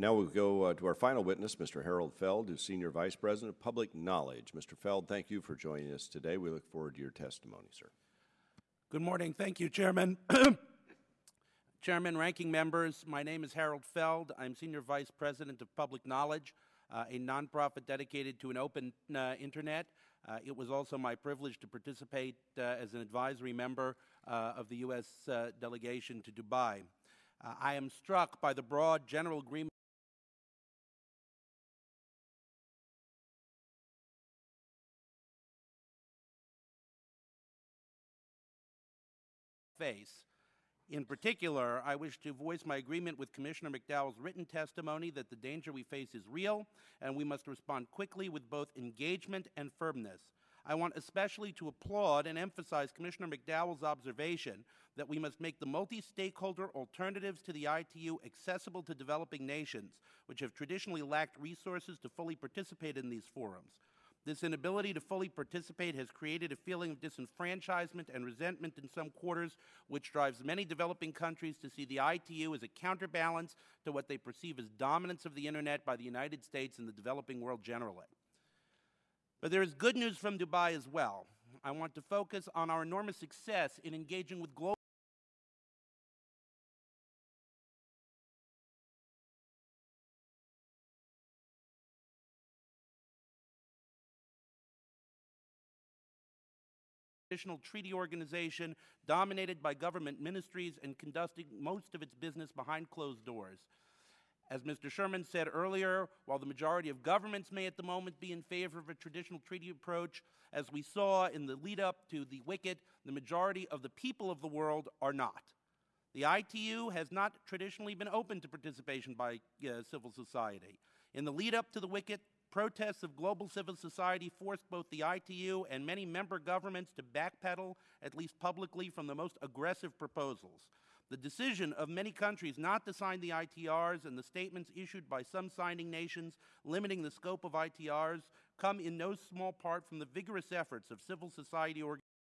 Now we'll go uh, to our final witness, Mr. Harold Feld, who's Senior Vice President of Public Knowledge. Mr. Feld, thank you for joining us today. We look forward to your testimony, sir. Good morning. Thank you, Chairman. Chairman, ranking members, my name is Harold Feld. I'm Senior Vice President of Public Knowledge, uh, a nonprofit dedicated to an open uh, internet. Uh, it was also my privilege to participate uh, as an advisory member uh, of the U.S. Uh, delegation to Dubai. I am struck by the broad general agreement face. In particular, I wish to voice my agreement with Commissioner McDowell's written testimony that the danger we face is real and we must respond quickly with both engagement and firmness. I want especially to applaud and emphasize Commissioner McDowell's observation that we must make the multi-stakeholder alternatives to the ITU accessible to developing nations, which have traditionally lacked resources to fully participate in these forums. This inability to fully participate has created a feeling of disenfranchisement and resentment in some quarters, which drives many developing countries to see the ITU as a counterbalance to what they perceive as dominance of the Internet by the United States and the developing world generally. But there is good news from Dubai as well. I want to focus on our enormous success in engaging with global traditional treaty organization dominated by government ministries and conducting most of its business behind closed doors. As Mr. Sherman said earlier, while the majority of governments may at the moment be in favor of a traditional treaty approach, as we saw in the lead up to the WCIT, the majority of the people of the world are not. The ITU has not traditionally been open to participation by uh, civil society. In the lead up to the WCIT, Protests of global civil society forced both the ITU and many member governments to backpedal, at least publicly, from the most aggressive proposals. The decision of many countries not to sign the ITRs and the statements issued by some signing nations limiting the scope of ITRs come in no small part from the vigorous efforts of civil society organizations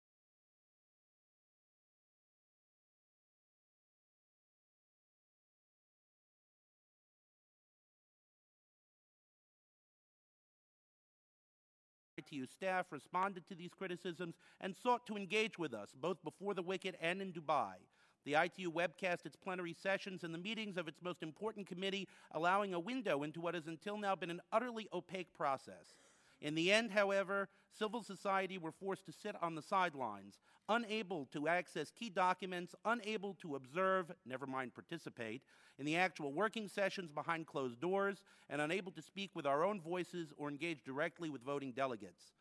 ITU staff responded to these criticisms and sought to engage with us, both before the WCIT and in Dubai. The ITU webcast its plenary sessions and the meetings of its most important committee, allowing a window into what has until now been an utterly opaque process. In the end, however, civil society were forced to sit on the sidelines, unable to access key documents, unable to observe, never mind participate, in the actual working sessions behind closed doors, and unable to speak with our own voices or engage directly with voting delegates.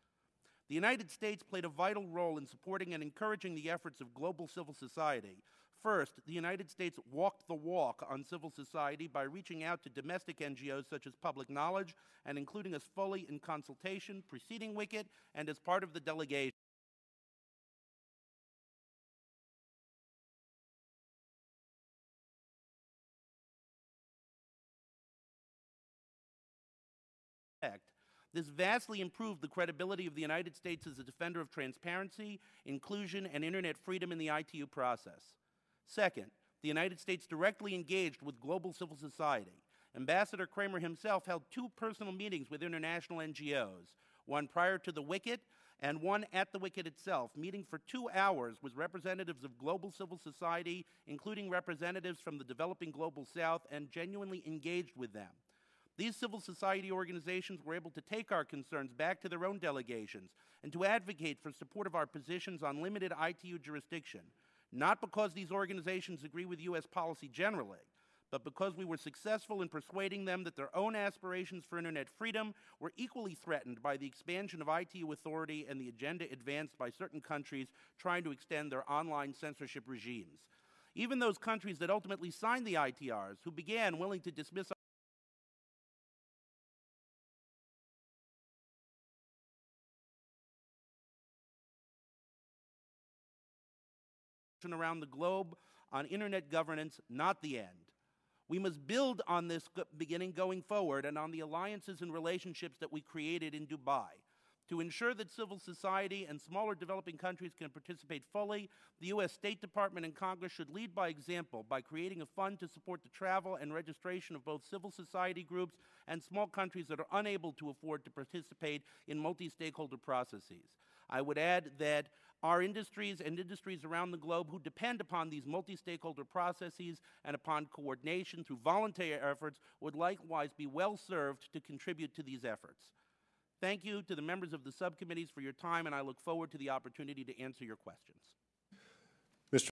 The United States played a vital role in supporting and encouraging the efforts of global civil society, First, the United States walked the walk on civil society by reaching out to domestic NGOs such as Public Knowledge and including us fully in consultation preceding WCIT and as part of the delegation. This vastly improved the credibility of the United States as a defender of transparency, inclusion, and Internet freedom in the ITU process. Second, the United States directly engaged with global civil society. Ambassador Kramer himself held two personal meetings with international NGOs, one prior to the WCIT and one at the WCIT itself, meeting for two hours with representatives of global civil society, including representatives from the developing global south, and genuinely engaged with them. These civil society organizations were able to take our concerns back to their own delegations and to advocate for support of our positions on limited ITU jurisdiction, not because these organizations agree with U.S. policy generally, but because we were successful in persuading them that their own aspirations for Internet freedom were equally threatened by the expansion of ITU authority and the agenda advanced by certain countries trying to extend their online censorship regimes. Even those countries that ultimately signed the ITRs, who began willing to dismiss around the globe on internet governance, not the end. We must build on this beginning going forward and on the alliances and relationships that we created in Dubai. To ensure that civil society and smaller developing countries can participate fully, the U.S. State Department and Congress should lead by example by creating a fund to support the travel and registration of both civil society groups and small countries that are unable to afford to participate in multi stakeholder processes. I would add that our industries and industries around the globe who depend upon these multi stakeholder processes and upon coordination through voluntary efforts would likewise be well served to contribute to these efforts. Thank you to the members of the subcommittees for your time, and I look forward to the opportunity to answer your questions.